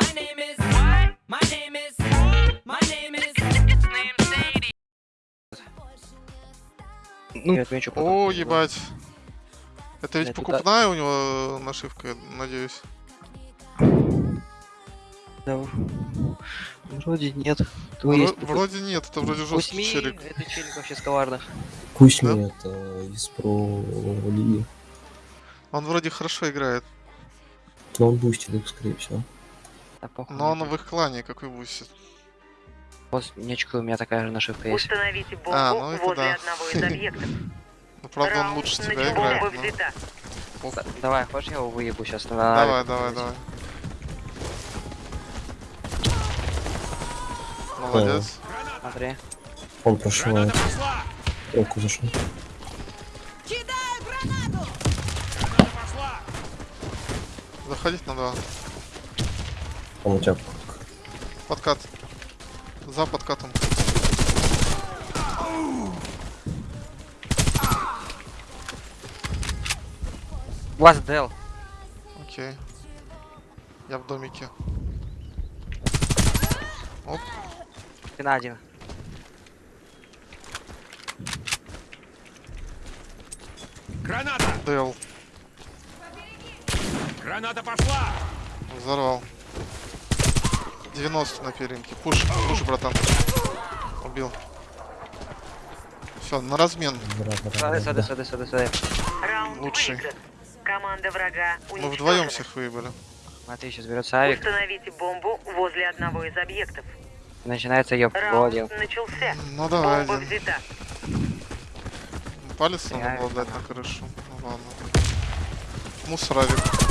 My name is. What? My name is. My name is. Name Sadie. Ну, я отмечу потом. О, ебать. Это ведь покупная у него нашивка, я надеюсь. Да. Вроде нет. Вро- есть такой. Вроде нет, это вроде жесткий Кузьми, челик. это челик вообще с коварных. Кузьми это из про лиги. Он вроде хорошо играет. Но он бустит их, скорее всего. Да, похуй Но он в их клане какой бусит. Вот нечка у меня такая же нашивка есть. Установите бомбу А, ну это возле да. одного из объектов. Ну правда он лучше тебя играет. Давай, хочешь я его выебу сейчас на Давай, давай, давай. Молодец. Смотри. Он прошивает. Руку зашел. Заходить на два. Он у тебя Подкат. За подкатом. Last Dell. Окей. Я в домике. Оп. Ты на один. Граната! Дэл. Граната пошла! Взорвал. 90 на перинке. Пуш, пуш, братан. Убил. Все, на размен. Сады, сады, сады, сады, сады. Раунд Лучший. Команда врага Мы вдвоем всех выебали. Смотри, сейчас берется авик. Установите бомбу возле одного из объектов. Начинается ёб. Раунд Один. начался. Ну давай, Бомба взята. Палец надо было дать на крышу. Ну ладно. Мусоровик.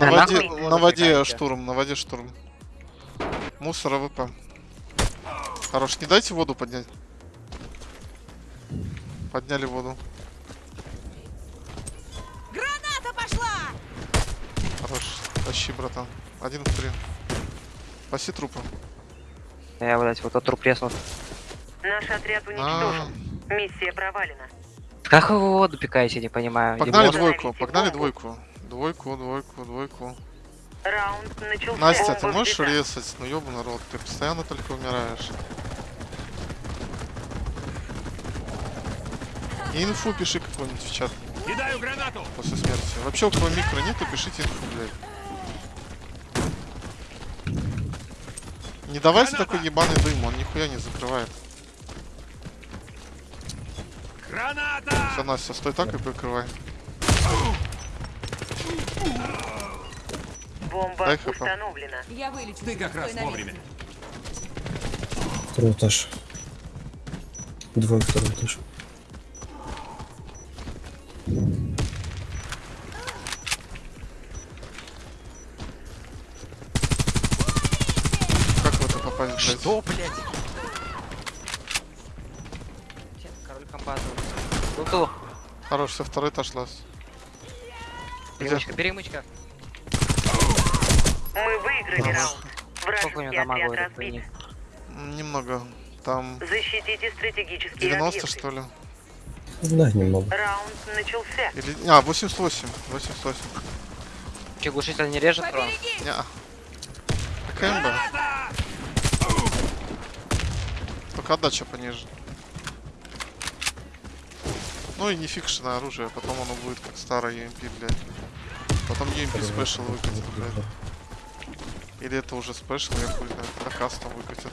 На воде, на воде штурм, на воде штурм. Мусор АВП. Хорош, не дайте воду поднять. Подняли воду. Граната пошла! Хорош. Тащи, братан. Один в три. Спаси трупа. Я, блядь, вот тот труп резнул. Наш отряд А, уничтожен. Миссия провалена. Как вы воду пикаете, не понимаю. Погнали Лимон? двойку, погнали двойку. Двойку, двойку, двойку. Раунд начался. Настя, ты можешь резать? Ну ёбаный рот, ты постоянно только умираешь. И инфу пиши какую-нибудь в чат Кидаю гранату! после смерти. Вообще у кого микро нету, пишите инфу, блядь. Не давайте Граната! такой ебаный дым, он нихуя не закрывает. Граната! Все, Настя, стой так и прикрывай. Бомба Дай установлена. Я вылечу. Ты как раз вовремя. Второй этаж. Двое второй этаж. Хорош, все, второй этаж лаз. Перемычка, перемычка. Мы выиграли раунд. Вражеский отряд разбит. Немного. Там Защитите стратегические 90 объекты. что ли? Да, немного. Раунд начался. Или... А, 88. 88. Че, глушитель не режет? Побереги! Неа. КМБ. Только отдача пониже. Ну и не фикшенное оружие, потом оно будет как старое UMP, блядь. Потом UMP special выкатит, блядь. Или это уже special, я хуй знает, когда custom выкатит.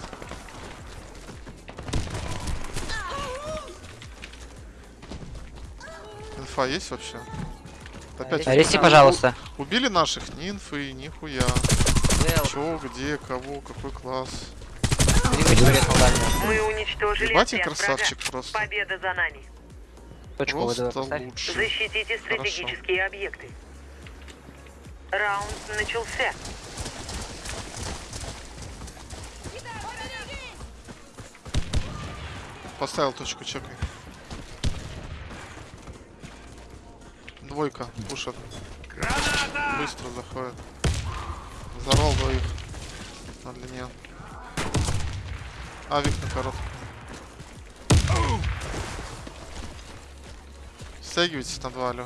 Инфа есть вообще? Опять Арести, у- пожалуйста. Убили наших? Ни инфы, нихуя. Чё, где, кого, какой класс. Мы уничтожили Ебать, красавчик врага. просто. Победа за нами. Точку ВДВ Просто поставь. лучше. Защитите стратегические объекты. Раунд начался. Поставил точку, чекай. Двойка, пушат. Граната! Быстро заходит. Взорвал двоих. На длине. Авик на коротком. Стягивайтесь на два, алло.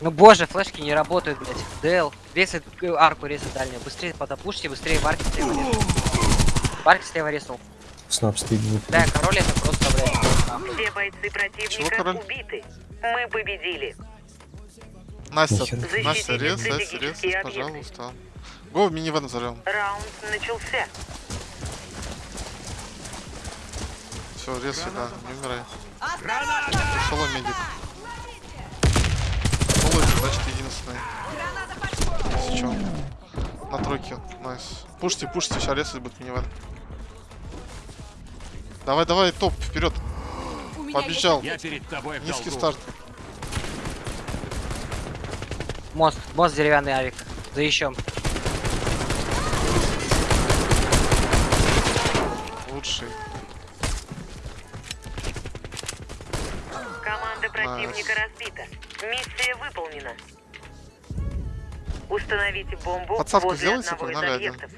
Ну боже, флешки не работают, блядь. Дэл, резай э, арку, резай дальнюю. Быстрее подопушьте, быстрее в арке слева резай. В арке слева резнул. Снап стыдник. Да, король это просто, блядь. Все бойцы противника убиты. Мы победили. Настя, Нихера. Настя, Защитите рез, Настя, рез, пожалуйста. Го в минивэн взорвем. Раунд начался. Все, рез сюда, не умирай. Соло медик. Соло это значит единственный. Если чё. На тройке, найс. Пушьте, пушьте, сейчас резать будет минивэн. Давай, давай, топ, вперед. Побежал. Я перед тобой Низкий долгу. старт. Мост, мост деревянный авик. Заищем. Лучший. Команда противника разбита. Миссия выполнена. Установите бомбу Подсадку возле сделайте, одного из объектов.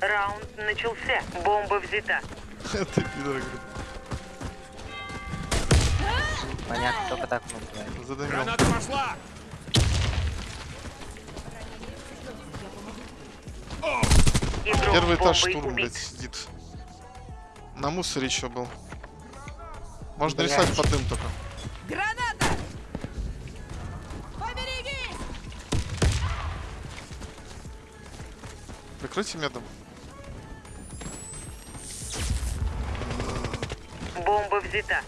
Раунд начался. Бомба взята. Ты пидор. Понятно, только так мы. Граната пошла! Первый этаж штурм, блядь, сидит. На мусоре еще был. Можно Блядь. рисовать под дым только. Граната! Поберегись! Прикройте медом. Бомба взята.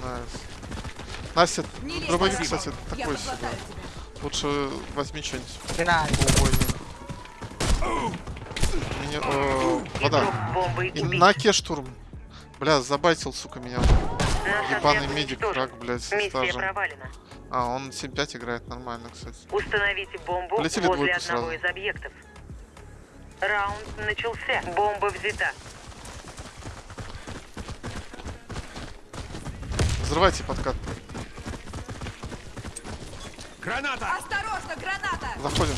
Nice. Настя, дробовик, кстати, такой себе. Лучше возьми что-нибудь. Мне, о, вода. И на ке штурм. Бля, забайтил, сука, меня. Ебаный медик, враг, блядь, стажем. А, он 7-5 играет, нормально, кстати. Установите бомбу Полетели возле одного сразу. из объектов. Раунд начался. Бомба взята. Взрывайте подкат. Граната! Осторожно, граната! Заходим.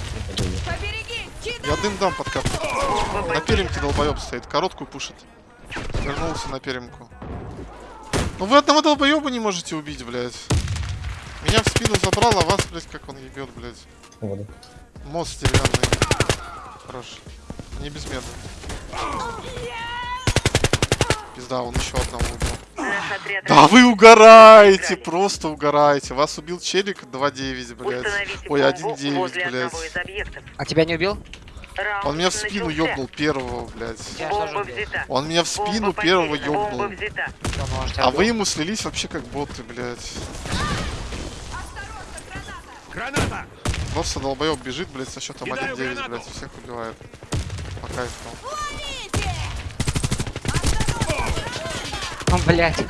Побереги! Кидай! Я дым дам подкат. Бомба На перемке долбоеб стоит, короткую пушит. Вернулся на перемку. Ну вы одного долбоеба не можете убить, блядь. Меня в спину забрал, а вас, блядь, как он ебет, блядь. Вода. Мост деревянный. Хорош. Не без меда. Пизда, он еще одного убил. Да вы угораете, просто угораете. Вас убил челик 2-9, блядь. Ой, бомбу 1-9, возле одного блядь. А тебя не убил? Раунд Он меня в спину ёбнул первого, блядь. Он меня в спину Бомба первого ёбнул. А вы ему слились вообще как боты, блядь. Граната! Просто долбоеб бежит, блядь, со счетом Кидаю 1-9, гранату. блядь, всех убивает. По кайфу. Ну, блядь.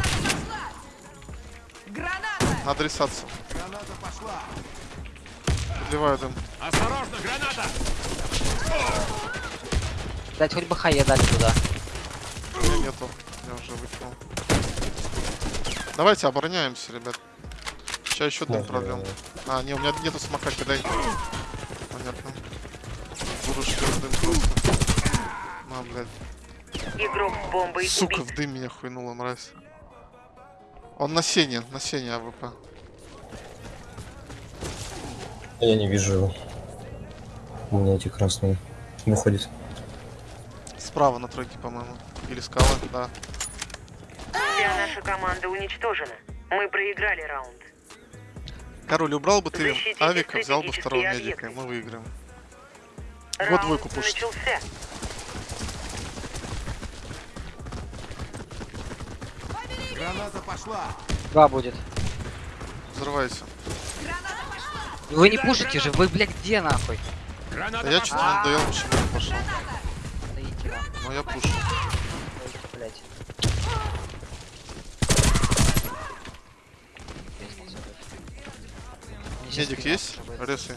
Граната! Надо рисаться. Граната пошла! Подливаю дым. Осторожно, граната! Дать хоть бы хае дать туда. У меня нету. Я уже выкинул. Давайте обороняемся, ребят. Сейчас еще дым прольем. А, не, у меня нету смока, кидай. Понятно. Буду шлёт дым просто. На, блядь. Игрок с бомбой Сука, убит. в дым меня хуйнула, мразь. Он на сене, на сене АВП. Я не вижу его. У меня эти красные. Выходит. Справа на тройке, по-моему. Или скала, да. Вся наша команда уничтожена. Мы проиграли раунд. Король, убрал бы ты Защитите авика, взял бы второго объекты. медика, и мы выиграем. Раунд двойку пушит. начался. Граната пошла! Два будет. Взрывайся. Вы не пушите же, вы, блядь, где нахуй? Граната Да я что-то надоел, почему он пошел. Но я пушу. блядь. Медик есть? Ресы.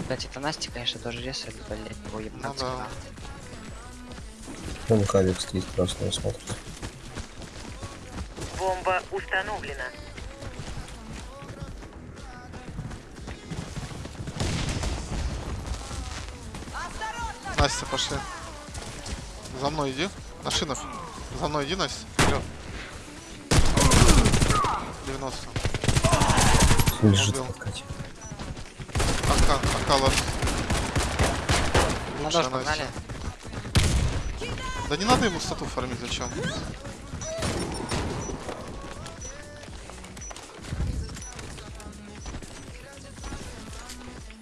Кстати, это Настя, конечно, тоже резает, блядь, его Ну ебанца. да. Вон кавик стоит красный, смотрит. Бомба установлена. Настя, пошли. За мной иди. На шинах. За мной иди, Настя. Вперед. 90. Лежит подкате. Ака, Ака ложится. На погнали. Да не надо ему стату фармить, зачем?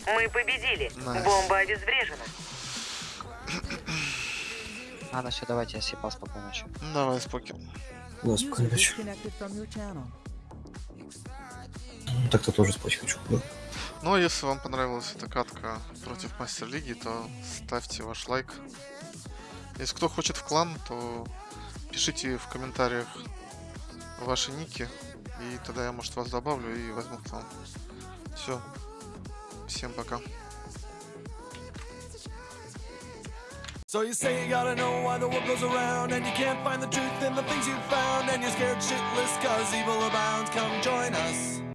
Мы победили. Nice. Бомба обезврежена. Ладно, все, давайте, я спокойно ночью. Ну, Давай, споки. Да, спокойной ночи. Ну, Так-то тоже спать хочу. Да. Ну, а если вам понравилась эта катка против Мастер Лиги, то ставьте ваш лайк. Если кто хочет клан, то пишите в комментариях ваши ники, и тогда я, может, вас добавлю и возьму в клан. Все. Всем пока. So you say you gotta know why the world goes around And you can't find the truth in the things you found And you're scared shitless cause evil abounds Come join